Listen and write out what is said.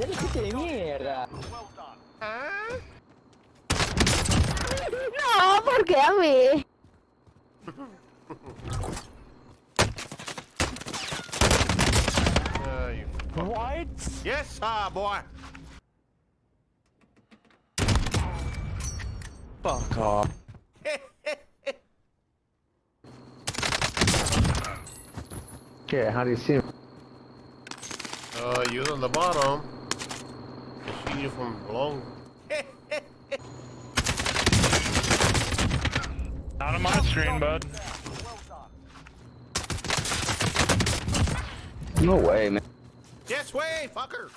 Pute de mierda. No, ¿por qué a mí? Uh. What? Yes, ah, boy. Fuck off. Okay, how do you see him? Uh, you was on the bottom. I seen you from long. Not on my screen, bud. No way, man. Yes way, fucker.